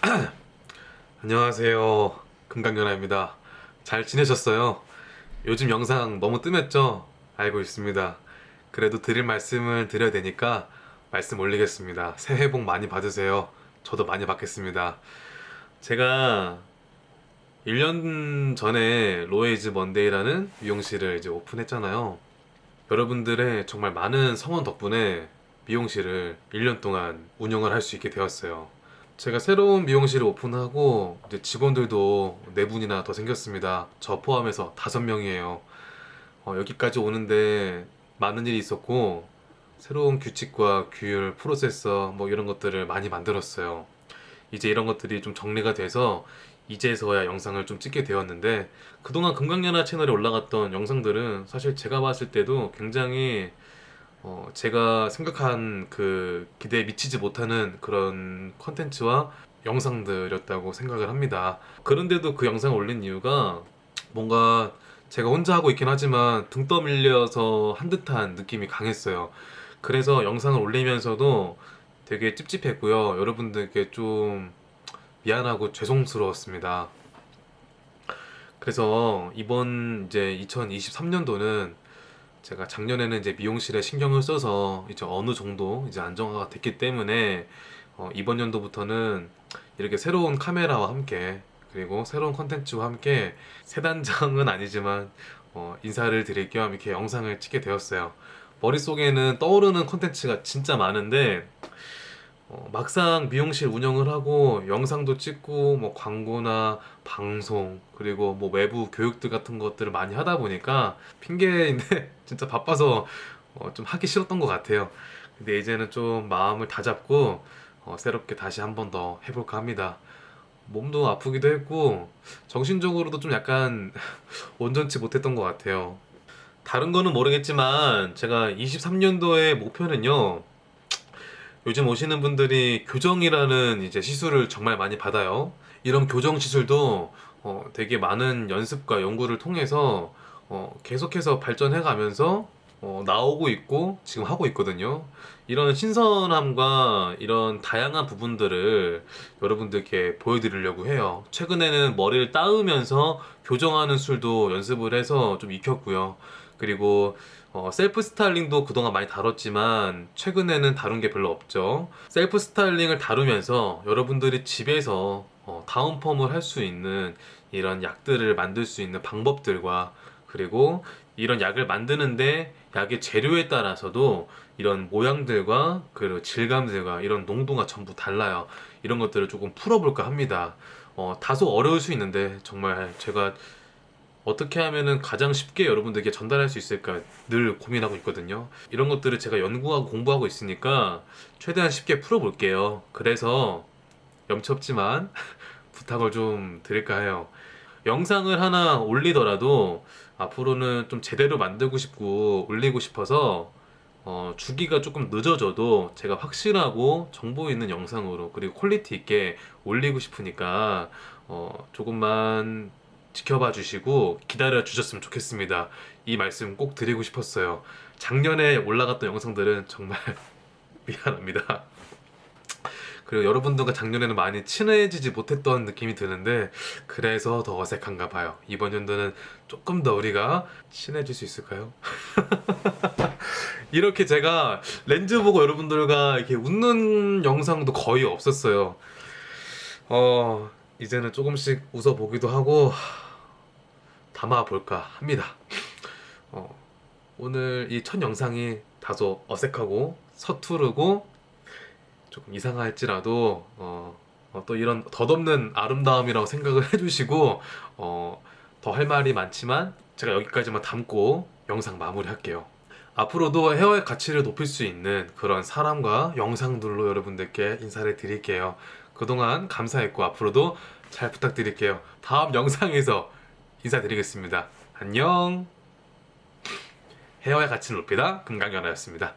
안녕하세요. 금강연아입니다. 잘 지내셨어요? 요즘 영상 너무 뜸했죠? 알고 있습니다. 그래도 드릴 말씀을 드려야 되니까 말씀 올리겠습니다. 새해 복 많이 받으세요. 저도 많이 받겠습니다. 제가 1년 전에 올웨이즈 먼데이라는 미용실을 이제 오픈했잖아요. 여러분들의 정말 많은 성원 덕분에 미용실을 1년 동안 운영을 할 수 있게 되었어요 제가 새로운 미용실을 오픈하고 이제 직원들도 4분이나 더 생겼습니다. 저 포함해서 5명이에요. 어, 여기까지 오는데 많은 일이 있었고 새로운 규칙과 규율, 프로세서 뭐 이런 것들을 많이 만들었어요. 이제 이런 것들이 좀 정리가 돼서 이제서야 영상을 좀 찍게 되었는데 그동안 금강연화 채널에 올라갔던 영상들은 사실 제가 봤을 때도 굉장히 어, 제가 생각한 그 기대에 미치지 못하는 그런 컨텐츠와 영상들이었다고 생각을 합니다. 그런데도 그 영상을 올린 이유가 뭔가 제가 혼자 하고 있긴 하지만 등 떠밀려서 한 듯한 느낌이 강했어요. 그래서 영상을 올리면서도 되게 찝찝했고요. 여러분들께 좀 미안하고 죄송스러웠습니다. 그래서 이번 이제 2023년도는 제가 작년에는 이제 미용실에 신경을 써서 이제 어느 정도 이제 안정화가 됐기 때문에 어, 이번 연도부터는 이렇게 새로운 카메라와 함께 그리고 새로운 컨텐츠와 함께 새 단장은 아니지만 어, 인사를 드릴 겸 이렇게 영상을 찍게 되었어요. 머릿속에는 떠오르는 컨텐츠가 진짜 많은데 어, 막상 미용실 운영을 하고 영상도 찍고 뭐 광고나 방송 그리고 뭐 외부 교육들 같은 것들을 많이 하다 보니까 핑계인데 진짜 바빠서 어, 좀 하기 싫었던 것 같아요. 근데 이제는 좀 마음을 다잡고 어, 새롭게 다시 한 번 더 해볼까 합니다. 몸도 아프기도 했고 정신적으로도 좀 약간 온전치 못했던 것 같아요. 다른 거는 모르겠지만 제가 23년도의 목표는요 요즘 오시는 분들이 교정이라는 이제 시술을 정말 많이 받아요. 이런 교정 시술도 어, 되게 많은 연습과 연구를 통해서 어, 계속해서 발전해 가면서 어, 나오고 있고 지금 하고 있거든요. 이런 신선함과 이런 다양한 부분들을 여러분들께 보여드리려고 해요. 최근에는 머리를 따으면서 교정하는 술도 연습을 해서 좀 익혔고요 그리고 어, self styling도 그동안 많이 다뤘지만 최근에는 다룬 게 별로 없죠. self styling을 다루면서 여러분들이 집에서 어, down perm을 할 수 있는 이런 약들을 만들 수 있는 방법들과 그리고 이런 약을 만드는데 약의 재료에 따라서도 이런 모양들과 그리고 질감들과 이런 농도가 전부 달라요. 이런 것들을 조금 풀어볼까 합니다. 어, 다소 어려울 수 있는데 정말 제가 어떻게 하면은 가장 쉽게 여러분들에게 전달할 수 있을까 늘 고민하고 있거든요. 이런 것들을 제가 연구하고 공부하고 있으니까 최대한 쉽게 풀어볼게요. 그래서 염치없지만 부탁을 좀 드릴까 해요. 영상을 하나 올리더라도 앞으로는 좀 제대로 만들고 싶고 올리고 싶어서 어, 주기가 조금 늦어져도 제가 확실하고 정보 있는 영상으로 그리고 퀄리티 있게 올리고 싶으니까 어, 조금만 지켜봐 주시고 기다려 주셨으면 좋겠습니다. 이 말씀 꼭 드리고 싶었어요. 작년에 올라갔던 영상들은 정말 미안합니다. 그리고 여러분들과 작년에는 많이 친해지지 못했던 느낌이 드는데 그래서 더 어색한가 봐요. 이번 연도는 조금 더 우리가 친해질 수 있을까요? 이렇게 제가 렌즈 보고 여러분들과 이렇게 웃는 영상도 거의 없었어요. 어 이제는 조금씩 웃어보기도 하고 담아볼까 합니다. 어, 오늘 이 첫 영상이 다소 어색하고 서투르고 조금 이상할지라도 어, 어, 또 이런 덧없는 아름다움이라고 생각을 해주시고 어, 더할 말이 많지만 제가 여기까지만 담고 영상 마무리 할게요. 앞으로도 헤어의 가치를 높일 수 있는 그런 사람과 영상들로 여러분들께 인사를 드릴게요. 그동안 감사했고 앞으로도 잘 부탁드릴게요. 다음 영상에서 인사드리겠습니다. 안녕 헤어의 가치를 높이다 금강연아였습니다.